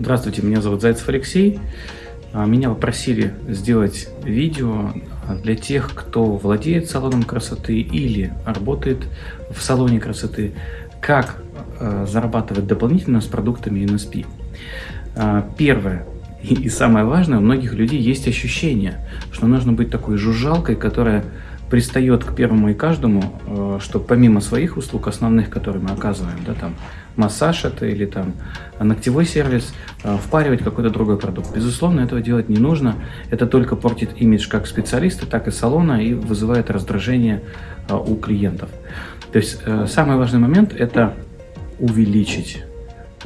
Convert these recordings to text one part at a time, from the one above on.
Здравствуйте, меня зовут Зайцев Алексей. А, меня попросили сделать видео для тех, кто владеет салоном красоты или работает в салоне красоты, как а, зарабатывать дополнительно с продуктами NSP. А, первое и самое важное, у многих людей есть ощущение, что нужно быть такой жужжалкой, которая пристает к первому и каждому, э, что помимо своих услуг основных, которые мы оказываем, да, там массаж это или там ногтевой сервис, э, впаривать какой-то другой продукт. Безусловно, этого делать не нужно. Это только портит имидж как специалиста, так и салона и вызывает раздражение э, у клиентов. То есть самый важный момент – это увеличить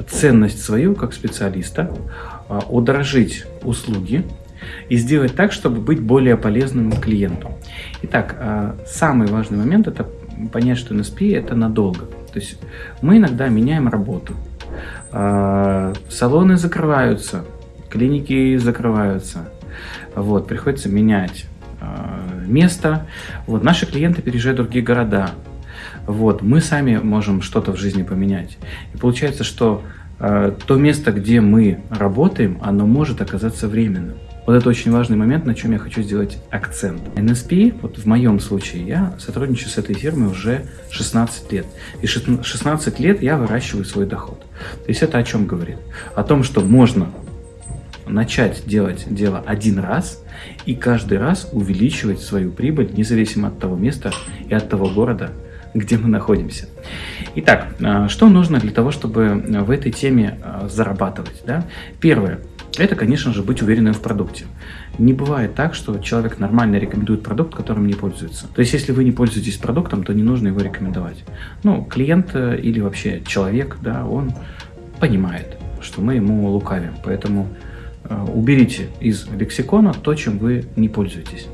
ценность свою как специалиста, удорожить услуги, и сделать так, чтобы быть более полезным клиенту. Итак, а, самый важный момент – это понять, что NSP – это надолго. То есть мы иногда меняем работу. А, салоны закрываются, клиники закрываются. Вот, приходится менять а, место. Вот, наши клиенты переезжают в другие города. Вот, мы сами можем что-то в жизни поменять. И получается, что то место, где мы работаем, оно может оказаться временным. Вот это очень важный момент, на чем я хочу сделать акцент. NSP, вот в моем случае, я сотрудничаю с этой фирмой уже 16 лет. И 16 лет я выращиваю свой доход. То есть это о чем говорит? О том, что можно начать делать дело один раз и каждый раз увеличивать свою прибыль, независимо от того места и от того города, где мы находимся. Итак, а, что нужно для того, чтобы в этой теме а, зарабатывать? Да? Первое – это, конечно же, быть уверенным в продукте. Не бывает так, что человек нормально рекомендует продукт, которым не пользуется. То есть, если вы не пользуетесь продуктом, то не нужно его рекомендовать. Ну, клиент э, или вообще человек, да, он понимает, что мы ему лукавим. Поэтому э, уберите из лексикона то, чем вы не пользуетесь.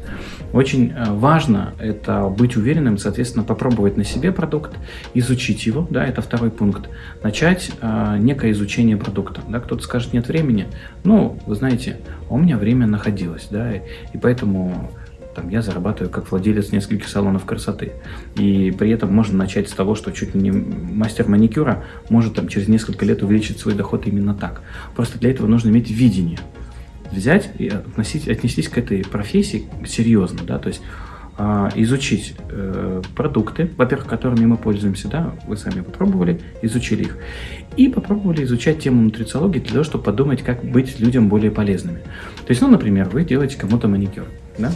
Очень э, важно это быть уверенным, соответственно, попробовать на себе продукт, изучить его, да, это второй пункт, начать э, некое изучение продукта. Да, кто-то скажет, нет времени, ну, вы знаете, у меня время находилось, да, и, и поэтому там, я зарабатываю как владелец нескольких салонов красоты. И при этом можно начать с того, что чуть ли не мастер маникюра может там, через несколько лет увеличить свой доход именно так. Просто для этого нужно иметь видение взять и относить, отнестись к этой профессии серьезно, да, то есть а, изучить э, продукты, во-первых, которыми мы пользуемся, да, вы сами попробовали, изучили их, и попробовали изучать тему нутрициологии для того, чтобы подумать, как быть людям более полезными. То есть, ну, например, вы делаете кому-то маникюр, да,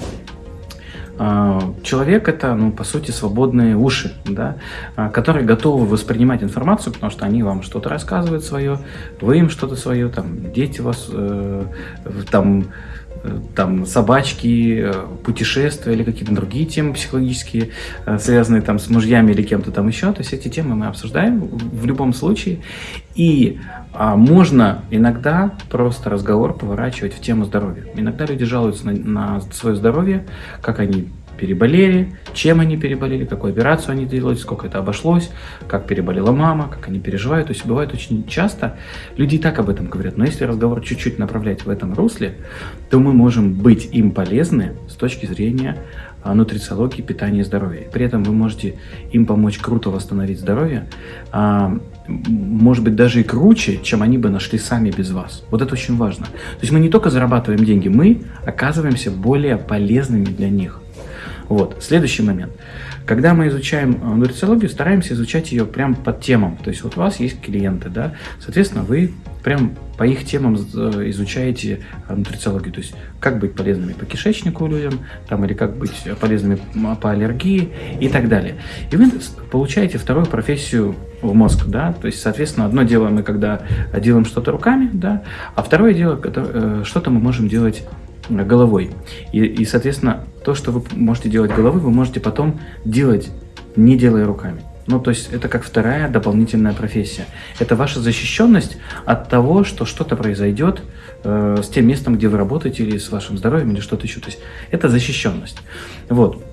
человек это, ну, по сути, свободные уши, да, а, которые готовы воспринимать информацию, потому что они вам что-то рассказывают свое, вы им что-то свое, там, дети вас, э, там, там собачки, э, путешествия или какие-то другие темы психологические, связанные там с мужьями или кем-то там еще. То есть эти темы мы обсуждаем в любом случае. И а, можно иногда просто разговор поворачивать в тему здоровья. Иногда люди жалуются на, на свое здоровье, как они переболели, чем они переболели, какую операцию они делали, сколько это обошлось, как переболела мама, как они переживают. То есть бывает очень часто, люди и так об этом говорят, но если разговор чуть-чуть направлять в этом русле, то мы можем быть им полезны с точки зрения а, нутрициологии, питания и здоровья. При этом вы можете им помочь круто восстановить здоровье, а, может быть, даже и круче, чем они бы нашли сами без вас. Вот это очень важно. То есть мы не только зарабатываем деньги, мы оказываемся более полезными для них. Вот. Следующий момент. Когда мы изучаем э, нутрициологию, стараемся изучать ее прям под темам. То есть вот у вас есть клиенты, да, соответственно, вы прям по их темам э, изучаете э, нутрициологию. То есть как быть полезными по кишечнику людям, там, или как быть полезными по аллергии и так далее. И вы получаете вторую профессию в мозг, да, то есть, соответственно, одно дело мы когда делаем что-то руками, да, а второе дело, что-то мы можем делать головой. И, и, соответственно, то, что вы можете делать головой, вы можете потом делать, не делая руками. Ну, то есть это как вторая дополнительная профессия. Это ваша защищенность от того, что что-то произойдет э, с тем местом, где вы работаете, или с вашим здоровьем, или что-то еще. То есть это защищенность. Вот.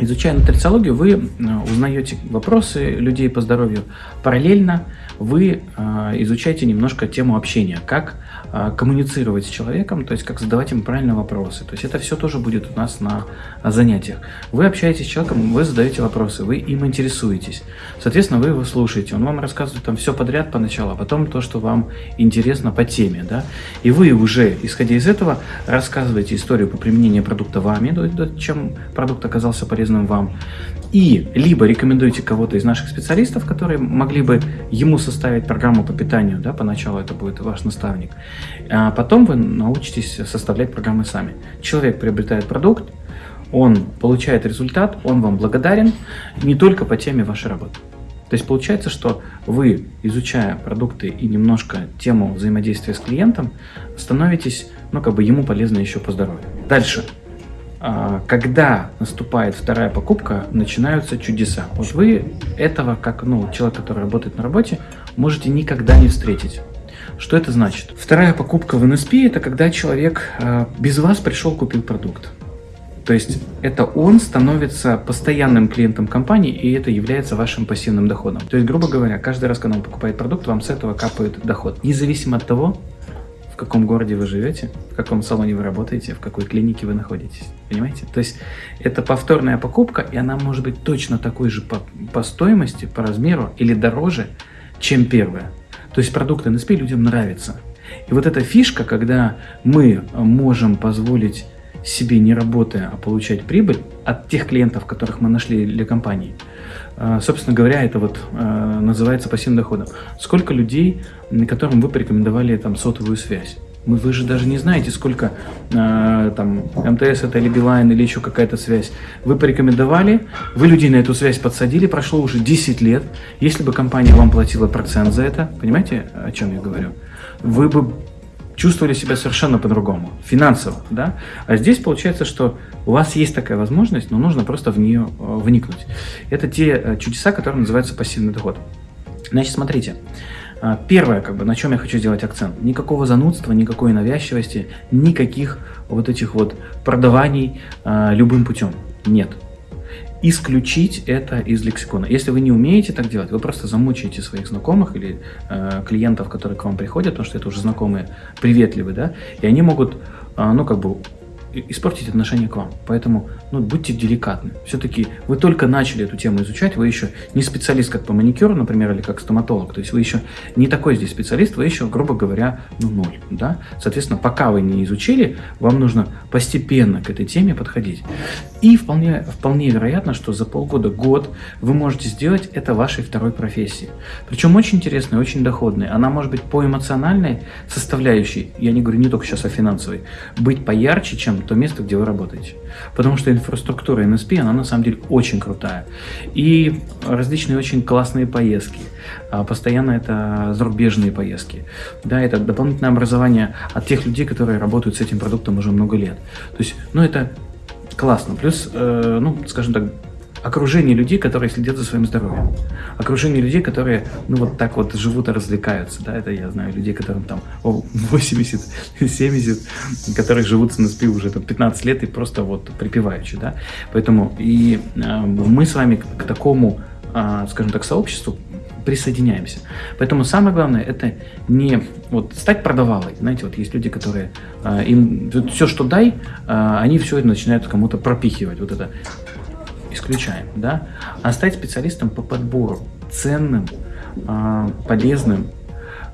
Изучая нутрициологию, вы узнаете вопросы людей по здоровью. Параллельно вы изучаете немножко тему общения, как а, коммуницировать с человеком, то есть как задавать ему правильные вопросы. То есть это все тоже будет у нас на занятиях. Вы общаетесь с человеком, вы задаете вопросы, вы им интересуетесь. Соответственно, вы его слушаете, он вам рассказывает там все подряд поначалу, а потом то, что вам интересно по теме. Да? И вы уже, исходя из этого, рассказываете историю по применению продукта вами, чем продукт оказался полезным вам. И либо рекомендуете кого-то из наших специалистов, которые могли бы ему составить программу по питанию, да, поначалу это будет ваш наставник, а потом вы научитесь составлять программы сами. Человек приобретает продукт, он получает результат, он вам благодарен не только по теме вашей работы. То есть получается, что вы, изучая продукты и немножко тему взаимодействия с клиентом, становитесь, ну, как бы ему полезны еще по здоровью. Дальше. А, когда наступает вторая покупка, начинаются чудеса. Вот вы этого, как ну, человек, который работает на работе, можете никогда не встретить. Что это значит? Вторая покупка в NSP – это когда человек э, без вас пришел, купил продукт. То есть это он становится постоянным клиентом компании, и это является вашим пассивным доходом. То есть, грубо говоря, каждый раз, когда он покупает продукт, вам с этого капает доход. Независимо от того, каком городе вы живете, в каком салоне вы работаете, в какой клинике вы находитесь. Понимаете? То есть это повторная покупка, и она может быть точно такой же по, по стоимости, по размеру или дороже, чем первая. То есть продукт NSP людям нравится. И вот эта фишка, когда мы можем позволить себе не работая, а получать прибыль от тех клиентов, которых мы нашли для компании, собственно говоря, это вот э, называется пассивным доходом. Сколько людей, которым вы порекомендовали там сотовую связь? Вы, вы же даже не знаете, сколько э, там МТС это или Билайн, или еще какая-то связь. Вы порекомендовали, вы людей на эту связь подсадили, прошло уже 10 лет. Если бы компания вам платила процент за это, понимаете, о чем я говорю? Вы бы чувствовали себя совершенно по-другому, финансово, да? А здесь получается, что у вас есть такая возможность, но нужно просто в нее э, вникнуть. Это те э, чудеса, которые называются пассивный доход. Значит, смотрите, а, Первое, как бы, на чем я хочу сделать акцент. Никакого занудства, никакой навязчивости, никаких вот этих вот продаваний э, любым путем. Нет. Исключить это из лексикона. Если вы не умеете так делать, вы просто замучаете своих знакомых или э, клиентов, которые к вам приходят, потому что это уже знакомые, приветливые, да, и они могут, э, ну, как бы испортить отношение к вам. Поэтому ну, будьте деликатны. Все-таки вы только начали эту тему изучать, вы еще не специалист как по маникюру, например, или как стоматолог. То есть вы еще не такой здесь специалист, вы еще, грубо говоря, ну ноль. Да? Соответственно, пока вы не изучили, вам нужно постепенно к этой теме подходить. И вполне, вполне вероятно, что за полгода, год вы можете сделать это вашей второй профессией. Причем очень интересной, очень доходной. Она может быть по эмоциональной составляющей, я не говорю не только сейчас о финансовой, быть поярче, чем то место, где вы работаете. Потому что инфраструктура NSP, она на самом деле очень крутая. И различные очень классные поездки. А, постоянно это зарубежные поездки. Да, это дополнительное образование от тех людей, которые работают с этим продуктом уже много лет. То есть, ну это классно. Плюс, э, ну, скажем так, окружение людей, которые следят за своим здоровьем. Окружение людей, которые, ну, вот так вот живут и развлекаются, да, это я знаю людей, которым там 80, 70, которые живут с НСП уже там 15 лет и просто вот припеваючи, да. Поэтому и э, мы с вами к, такому, э, скажем так, сообществу присоединяемся. Поэтому самое главное это не вот стать продавалой. Знаете, вот есть люди, которые э, им все, что дай, э, они все это начинают кому-то пропихивать. Вот это исключаем, да, а стать специалистом по подбору, ценным, а, полезным,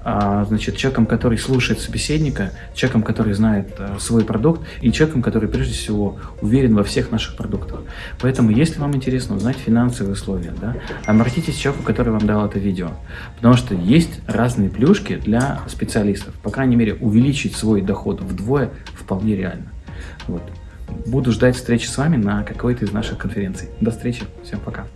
а, значит, человеком, который слушает собеседника, человеком, который знает а, свой продукт и человеком, который прежде всего уверен во всех наших продуктах. Поэтому, если вам интересно узнать финансовые условия, да, обратитесь к человеку, который вам дал это видео, потому что есть разные плюшки для специалистов. По крайней мере, увеличить свой доход вдвое вполне реально. Вот. Буду ждать встречи с вами на какой-то из наших конференций. До встречи. Всем пока.